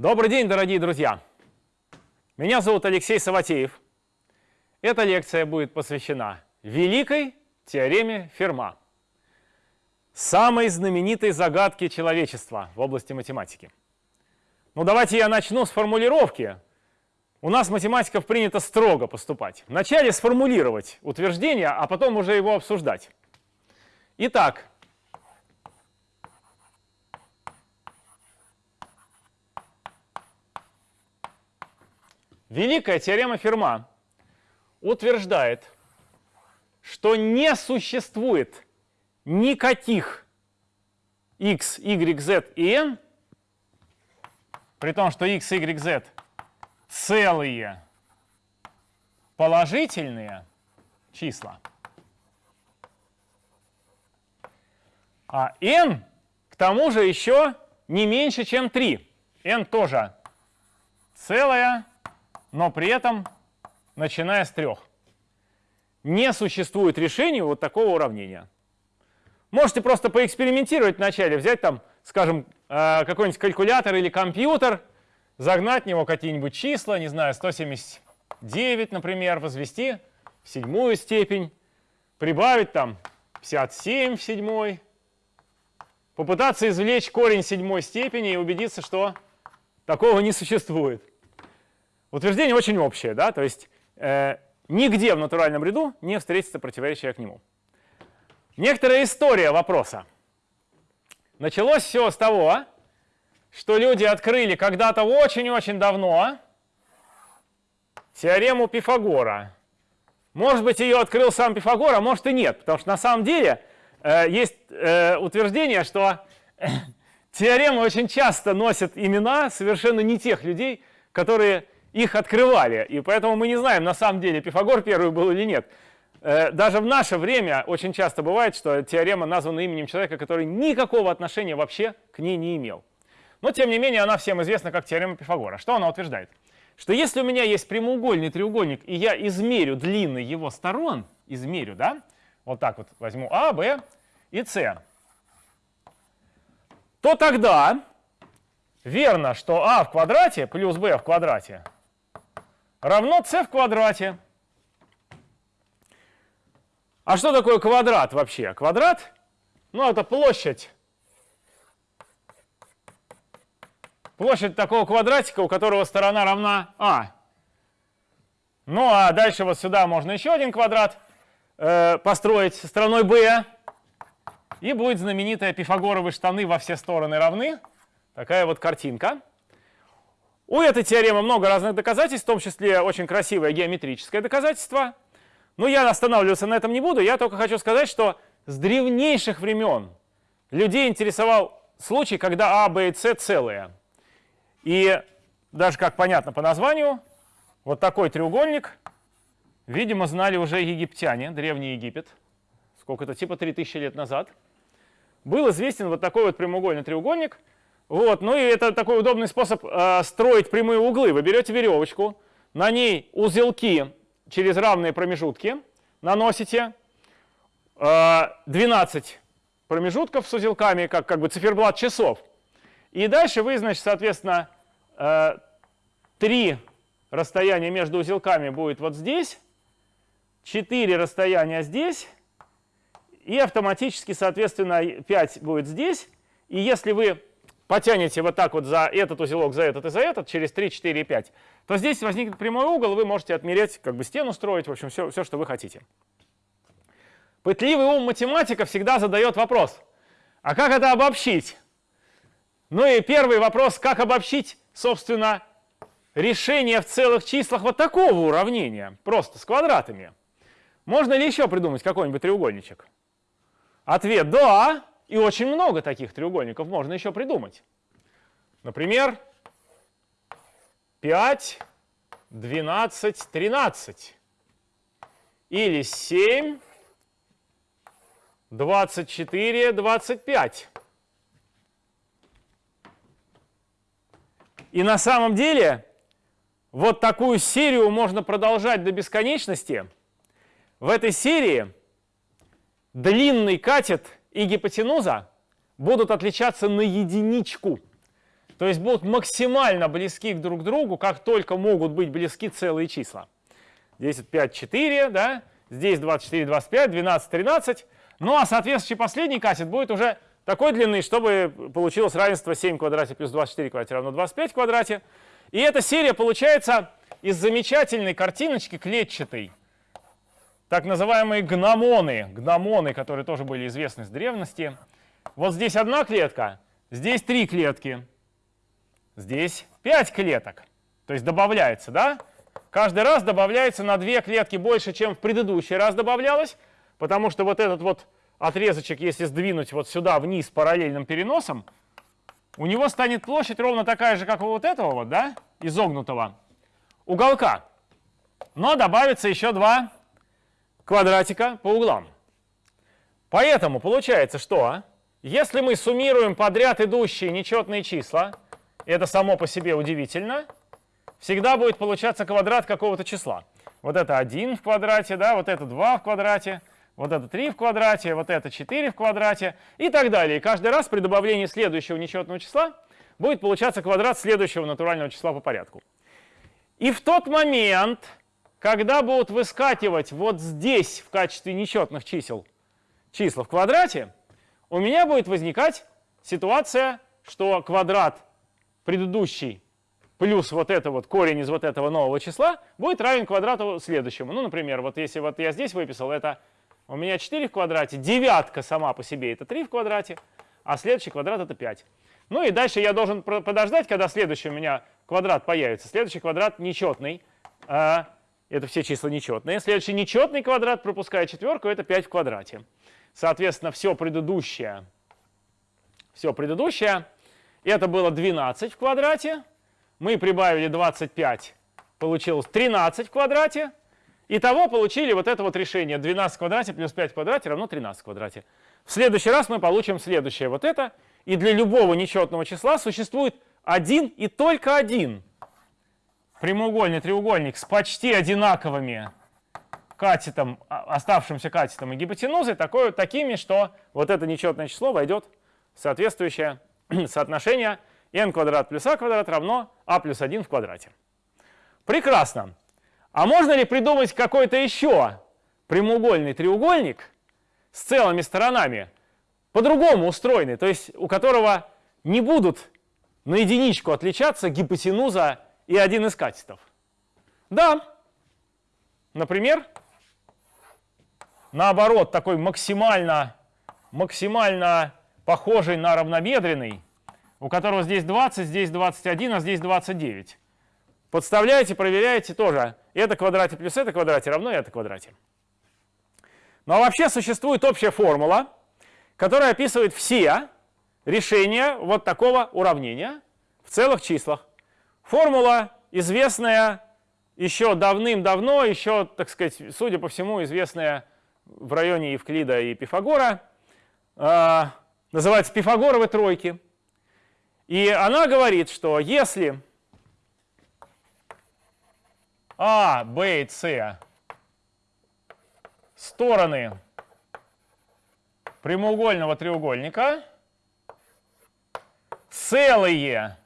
Добрый день, дорогие друзья! Меня зовут Алексей Саватеев. Эта лекция будет посвящена великой теореме Ферма, самой знаменитой загадке человечества в области математики. Ну давайте я начну с формулировки. У нас математиков принято строго поступать. Вначале сформулировать утверждение, а потом уже его обсуждать. Итак, Великая теорема Ферма утверждает, что не существует никаких x, y, z и n, при том, что x, y, z целые положительные числа, а n к тому же еще не меньше, чем 3. n тоже целая но при этом начиная с трех. Не существует решения вот такого уравнения. Можете просто поэкспериментировать вначале, взять там, скажем, э, какой-нибудь калькулятор или компьютер, загнать в него какие-нибудь числа, не знаю, 179, например, возвести в седьмую степень, прибавить там 57 в седьмой, попытаться извлечь корень седьмой степени и убедиться, что такого не существует. Утверждение очень общее, да, то есть э, нигде в натуральном ряду не встретится противоречие к нему. Некоторая история вопроса. Началось все с того, что люди открыли когда-то очень-очень давно теорему Пифагора. Может быть, ее открыл сам Пифагор, а может и нет, потому что на самом деле э, есть э, утверждение, что теоремы очень часто носят имена совершенно не тех людей, которые их открывали. И поэтому мы не знаем, на самом деле Пифагор первый был или нет. Э, даже в наше время очень часто бывает, что теорема названа именем человека, который никакого отношения вообще к ней не имел. Но, тем не менее, она всем известна как теорема Пифагора. Что она утверждает? Что если у меня есть прямоугольный треугольник, и я измерю длины его сторон, измерю, да, вот так вот возьму А, Б и С, то тогда верно, что А в квадрате плюс Б в квадрате равно c в квадрате. А что такое квадрат вообще? Квадрат, ну это площадь. Площадь такого квадратика, у которого сторона равна а. Ну а дальше вот сюда можно еще один квадрат э, построить стороной b. И будет знаменитая пифагоровые штаны во все стороны равны. Такая вот картинка. У этой теоремы много разных доказательств, в том числе очень красивое геометрическое доказательство. Но я останавливаться на этом не буду, я только хочу сказать, что с древнейших времен людей интересовал случай, когда А, Б и С целые. И даже, как понятно по названию, вот такой треугольник, видимо, знали уже египтяне, Древний Египет, сколько-то, типа 3000 лет назад. Был известен вот такой вот прямоугольный треугольник – вот, ну и это такой удобный способ э, строить прямые углы. Вы берете веревочку, на ней узелки через равные промежутки наносите. Э, 12 промежутков с узелками, как, как бы циферблат часов. И дальше вы, значит, соответственно, э, 3 расстояния между узелками будет вот здесь, 4 расстояния здесь, и автоматически, соответственно, 5 будет здесь. И если вы потянете вот так вот за этот узелок, за этот и за этот, через 3, 4 и 5, то здесь возникнет прямой угол, вы можете отмереть, как бы стену строить, в общем, все, все что вы хотите. Пытливый ум математика всегда задает вопрос, а как это обобщить? Ну и первый вопрос, как обобщить, собственно, решение в целых числах вот такого уравнения, просто с квадратами. Можно ли еще придумать какой-нибудь треугольничек? Ответ – да. И очень много таких треугольников можно еще придумать. Например, 5, 12, 13. Или 7, 24, 25. И на самом деле вот такую серию можно продолжать до бесконечности. В этой серии длинный катет – и гипотенуза будут отличаться на единичку. То есть будут максимально близки друг к другу, как только могут быть близки целые числа. Здесь 5, 4, да? здесь 24, 25, 12, 13. Ну а соответствующий последний кассет будет уже такой длины, чтобы получилось равенство 7 в квадрате плюс 24 в квадрате равно 25 в квадрате. И эта серия получается из замечательной картиночки клетчатой. Так называемые гномоны, гномоны, которые тоже были известны с древности. Вот здесь одна клетка, здесь три клетки, здесь пять клеток. То есть добавляется, да? Каждый раз добавляется на две клетки больше, чем в предыдущий раз добавлялось, потому что вот этот вот отрезочек, если сдвинуть вот сюда вниз параллельным переносом, у него станет площадь ровно такая же, как у вот этого вот, да, изогнутого уголка. Но добавится еще два квадратика по углам. Поэтому получается, что если мы суммируем подряд идущие нечетные числа, это само по себе удивительно, всегда будет получаться квадрат какого-то числа. Вот это 1 в квадрате, да, вот это 2 в квадрате, вот это 3 в квадрате, вот это 4 в квадрате и так далее. И каждый раз при добавлении следующего нечетного числа будет получаться квадрат следующего натурального числа по порядку. И в тот момент, когда будут выскакивать вот здесь в качестве нечетных чисел числа в квадрате, у меня будет возникать ситуация, что квадрат предыдущий плюс вот это вот корень из вот этого нового числа будет равен квадрату следующему. Ну, например, вот если вот я здесь выписал, это у меня 4 в квадрате, девятка сама по себе это 3 в квадрате, а следующий квадрат это 5. Ну и дальше я должен подождать, когда следующий у меня квадрат появится. Следующий квадрат нечетный, а, это все числа нечетные. Следующий нечетный квадрат, пропуская четверку, это 5 в квадрате. Соответственно, все предыдущее, все предыдущее, это было 12 в квадрате. Мы прибавили 25, получилось 13 в квадрате. Итого получили вот это вот решение 12 в квадрате плюс 5 в квадрате равно 13 в квадрате. В следующий раз мы получим следующее вот это. И для любого нечетного числа существует один и только один прямоугольный треугольник с почти одинаковыми катетом, а, оставшимся катетом и гипотенузой, такой, такими, что вот это нечетное число войдет в соответствующее соотношение n квадрат плюс а квадрат равно а плюс 1 в квадрате. Прекрасно. А можно ли придумать какой-то еще прямоугольный треугольник с целыми сторонами, по-другому устроенный, то есть у которого не будут на единичку отличаться гипотенуза и один из катетов? Да. Например, наоборот, такой максимально, максимально похожий на равнобедренный, у которого здесь 20, здесь 21, а здесь 29. Подставляете, проверяете тоже. Это квадрате плюс это квадрате равно это квадрате. Ну а вообще существует общая формула, которая описывает все решения вот такого уравнения в целых числах. Формула известная еще давным-давно, еще, так сказать, судя по всему, известная в районе Евклида и Пифагора, э, называется Пифагоровы тройки. И она говорит, что если а, Б и С стороны прямоугольного треугольника целые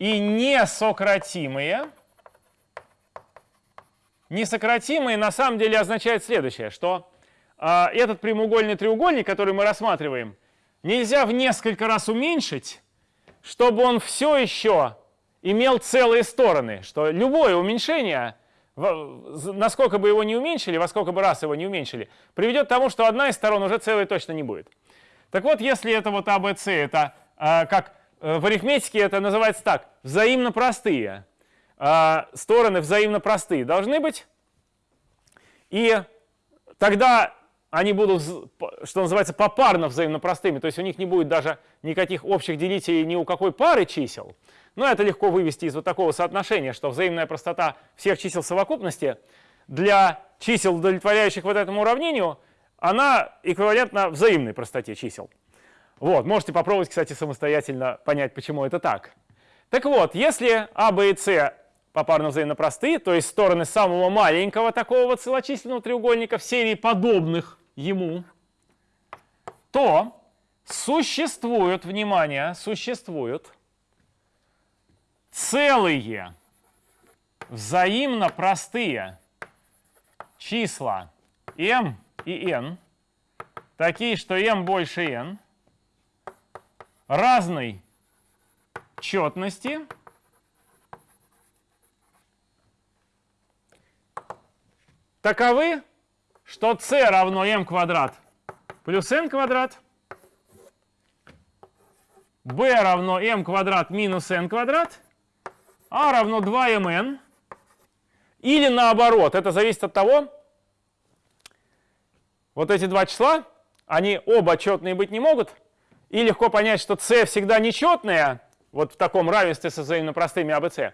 и несократимые. Несократимые на самом деле означает следующее, что э, этот прямоугольный треугольник, который мы рассматриваем, нельзя в несколько раз уменьшить, чтобы он все еще имел целые стороны, что любое уменьшение, насколько бы его не уменьшили, во сколько бы раз его не уменьшили, приведет к тому, что одна из сторон уже целой точно не будет. Так вот, если это вот АБЦ, это э, как в арифметике это называется так, взаимно простые, э, стороны взаимно простые должны быть, и тогда они будут, что называется, попарно взаимно простыми, то есть у них не будет даже никаких общих делителей ни у какой пары чисел, но это легко вывести из вот такого соотношения, что взаимная простота всех чисел совокупности для чисел, удовлетворяющих вот этому уравнению, она эквивалентна взаимной простоте чисел. Вот, можете попробовать, кстати, самостоятельно понять, почему это так. Так вот, если А, Б и С попарно взаимно простые, то есть стороны самого маленького такого вот целочисленного треугольника в серии подобных ему, то существуют, внимание, существуют целые взаимно простые числа m и n, такие, что m больше n, разной четности, таковы, что c равно m квадрат плюс n квадрат, b равно m квадрат минус n квадрат, a равно 2mn, или наоборот, это зависит от того, вот эти два числа, они оба четные быть не могут, и легко понять, что c всегда нечетное, вот в таком равенстве со взаимно простыми а, b, c.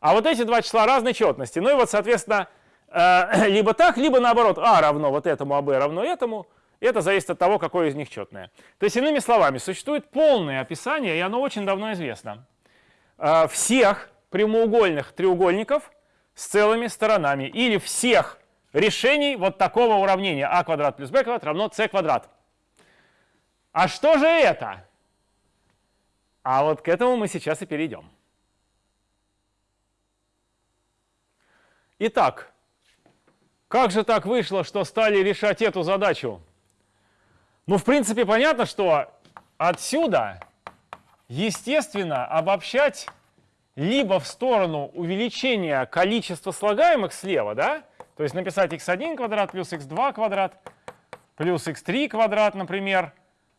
А вот эти два числа разной четности. Ну и вот, соответственно, э, либо так, либо наоборот, а равно вот этому, а b равно этому. Это зависит от того, какое из них четное. То есть, иными словами, существует полное описание, и оно очень давно известно, э, всех прямоугольных треугольников с целыми сторонами или всех решений вот такого уравнения а квадрат плюс b квадрат равно c квадрат. А что же это? А вот к этому мы сейчас и перейдем. Итак, как же так вышло, что стали решать эту задачу? Ну, в принципе, понятно, что отсюда, естественно, обобщать либо в сторону увеличения количества слагаемых слева, да, то есть написать x1 квадрат плюс x2 квадрат плюс x3 квадрат, например,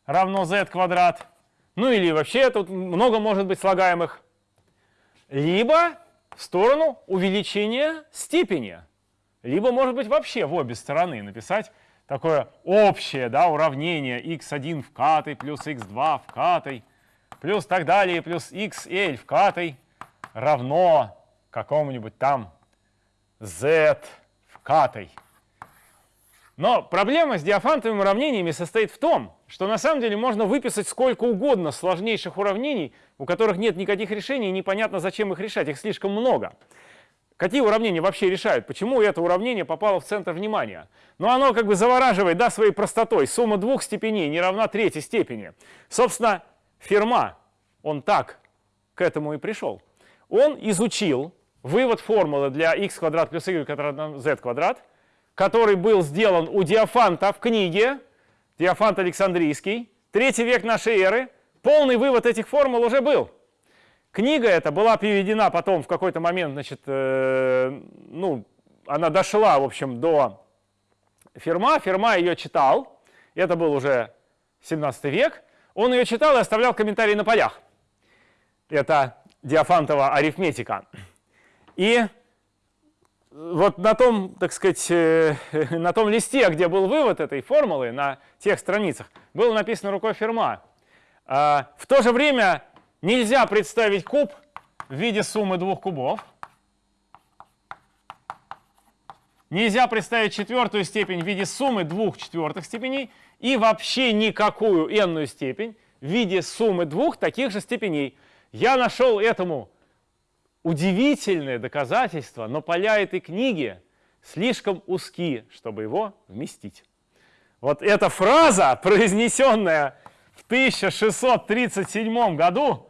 равно z квадрат, ну или вообще тут много может быть слагаемых. Либо в сторону увеличения степени. Либо, может быть, вообще в обе стороны написать такое общее да, уравнение x1 в катой плюс x2 в катой плюс так далее, плюс xl в катой равно какому-нибудь там z в катой. Но проблема с диафантовыми уравнениями состоит в том, что на самом деле можно выписать сколько угодно сложнейших уравнений, у которых нет никаких решений, и непонятно, зачем их решать, их слишком много. Какие уравнения вообще решают? Почему это уравнение попало в центр внимания? Ну, оно как бы завораживает, да, своей простотой. Сумма двух степеней не равна третьей степени. Собственно, Ферма, он так к этому и пришел. Он изучил вывод формулы для x квадрат плюс y квадрат z квадрат, который был сделан у Диофанта в книге, Диофант Александрийский, третий век нашей эры, полный вывод этих формул уже был. Книга эта была переведена потом в какой-то момент, значит, э, ну, она дошла, в общем, до Ферма, Ферма ее читал, это был уже 17 век, он ее читал и оставлял комментарии на полях. Это Диофантова арифметика. И вот на том, так сказать, э, на том листе, где был вывод этой формулы, на тех страницах, было написано рукой Ферма. А, в то же время нельзя представить куб в виде суммы двух кубов. Нельзя представить четвертую степень в виде суммы двух четвертых степеней и вообще никакую n степень в виде суммы двух таких же степеней. Я нашел этому удивительное доказательство, но поля этой книги слишком узки, чтобы его вместить. Вот эта фраза, произнесенная в 1637 году,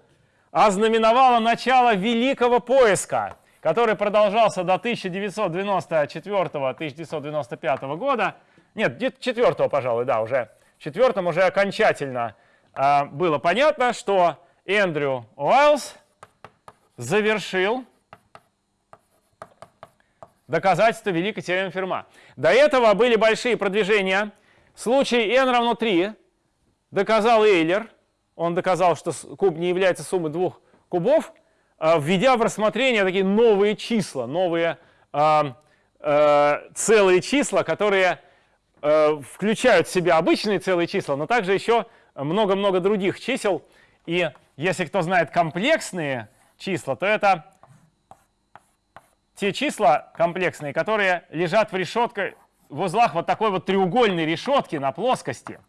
ознаменовала начало великого поиска, который продолжался до 1994-1995 года. Нет, четвертого, пожалуй, да, уже. В четвертом уже окончательно э, было понятно, что Эндрю Уайлз завершил доказательство великой теоремы Ферма. До этого были большие продвижения. В случае n равно 3 доказал Эйлер, он доказал, что куб не является суммой двух кубов, а, введя в рассмотрение такие новые числа, новые э, э, целые числа, которые э, включают в себя обычные целые числа, но также еще много-много других чисел. И если кто знает комплексные числа, то это те числа комплексные, которые лежат в решетке, в узлах вот такой вот треугольной решетки на плоскости.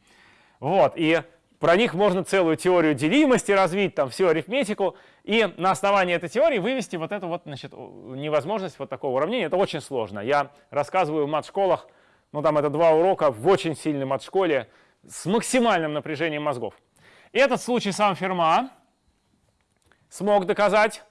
Вот, и про них можно целую теорию делимости развить, там всю арифметику, и на основании этой теории вывести вот эту вот, значит, невозможность вот такого уравнения. Это очень сложно. Я рассказываю в мат-школах, ну там это два урока в очень сильной мат-школе с максимальным напряжением мозгов. Этот случай сам Ферма смог доказать.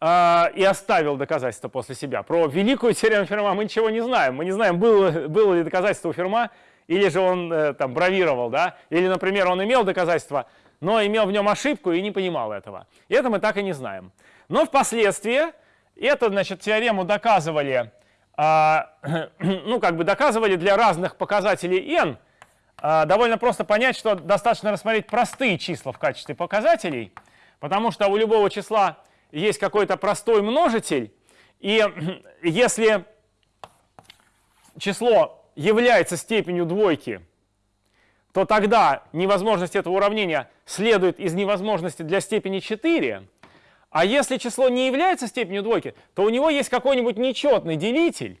э, и оставил доказательство после себя. Про великую теорему Ферма мы ничего не знаем. Мы не знаем, было, было ли доказательство у Ферма, или же он э, там бравировал, да, или, например, он имел доказательство, но имел в нем ошибку и не понимал этого. И это мы так и не знаем. Но впоследствии эту, значит, теорему доказывали, э, ну, как бы доказывали для разных показателей n. Э, довольно просто понять, что достаточно рассмотреть простые числа в качестве показателей, потому что у любого числа есть какой-то простой множитель, и если число является степенью двойки, то тогда невозможность этого уравнения следует из невозможности для степени 4. А если число не является степенью двойки, то у него есть какой-нибудь нечетный делитель.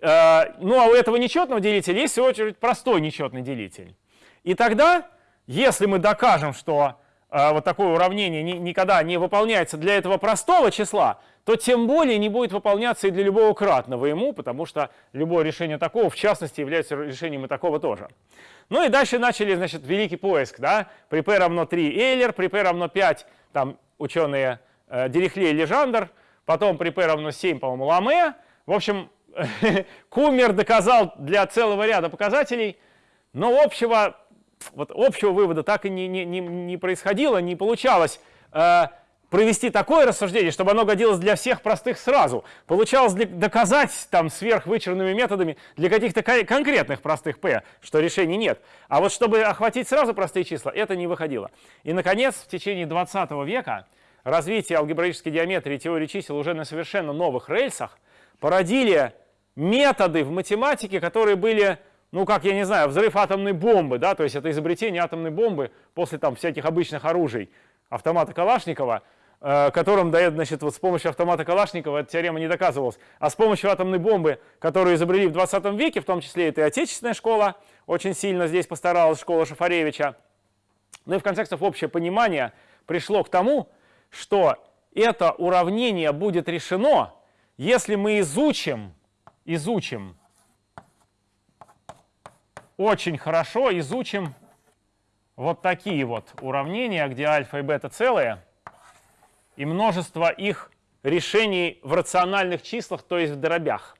Э, ну а у этого нечетного делителя есть, в свою очередь, простой нечетный делитель. И тогда, если мы докажем, что вот такое уравнение никогда не выполняется для этого простого числа, то тем более не будет выполняться и для любого кратного ему, потому что любое решение такого, в частности, является решением и такого тоже. Ну и дальше начали, значит, великий поиск, да, при p равно 3 Эйлер, при p равно 5, там ученые э, Дирихле и Лежандр, потом при p равно 7, по-моему, Ламе. В общем, Кумер доказал для целого ряда показателей, но общего, вот общего вывода так и не, не, не, не происходило, не получалось. Э, провести такое рассуждение, чтобы оно годилось для всех простых сразу. Получалось доказать там сверхвычурными методами для каких-то конкретных простых p, что решений нет. А вот чтобы охватить сразу простые числа, это не выходило. И, наконец, в течение 20 века развитие алгебраической геометрии теории чисел уже на совершенно новых рельсах породили методы в математике, которые были ну, как, я не знаю, взрыв атомной бомбы, да, то есть это изобретение атомной бомбы после там всяких обычных оружий автомата Калашникова, Э, которым дает, значит, вот с помощью автомата Калашникова эта теорема не доказывалась, а с помощью атомной бомбы, которую изобрели в 20 веке, в том числе это и отечественная школа, очень сильно здесь постаралась школа Шафаревича. Ну и в конце концов общее понимание пришло к тому, что это уравнение будет решено, если мы изучим, изучим, очень хорошо изучим вот такие вот уравнения, где альфа и бета целые, и множество их решений в рациональных числах, то есть в дробях.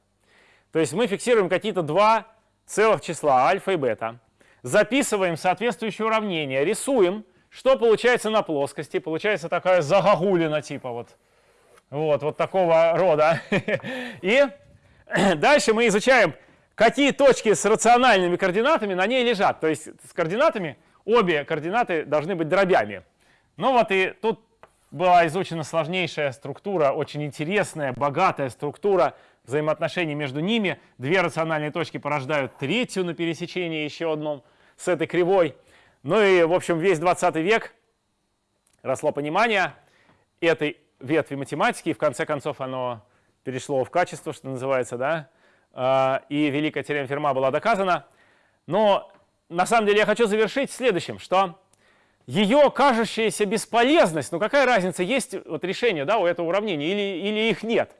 То есть мы фиксируем какие-то два целых числа, альфа и бета, записываем соответствующее уравнение, рисуем, что получается на плоскости. Получается такая загогулина типа вот, вот, вот такого рода. И дальше мы изучаем, какие точки с рациональными координатами на ней лежат. То есть с координатами, обе координаты должны быть дробями. Ну вот и тут была изучена сложнейшая структура, очень интересная, богатая структура взаимоотношений между ними. Две рациональные точки порождают третью на пересечении еще одном с этой кривой. Ну и, в общем, весь 20 век росло понимание этой ветви математики, и в конце концов оно перешло в качество, что называется, да, и великая теорема Ферма была доказана. Но на самом деле я хочу завершить следующим, что ее кажущаяся бесполезность, ну какая разница, есть вот решение да, у этого уравнения или, или их нет,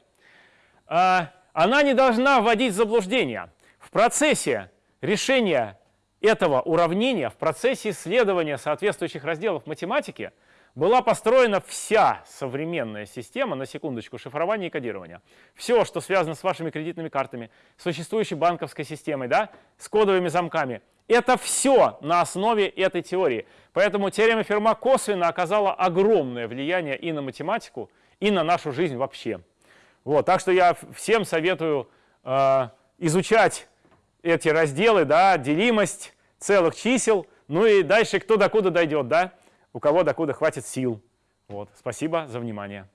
а, она не должна вводить в заблуждение. В процессе решения этого уравнения, в процессе исследования соответствующих разделов математики была построена вся современная система, на секундочку, шифрования и кодирования. Все, что связано с вашими кредитными картами, существующей банковской системой, да, с кодовыми замками – это все на основе этой теории. Поэтому теорема Ферма косвенно оказала огромное влияние и на математику, и на нашу жизнь вообще. Вот, так что я всем советую э, изучать эти разделы, да, делимость целых чисел, ну и дальше кто докуда дойдет, да, у кого докуда хватит сил. Вот, спасибо за внимание.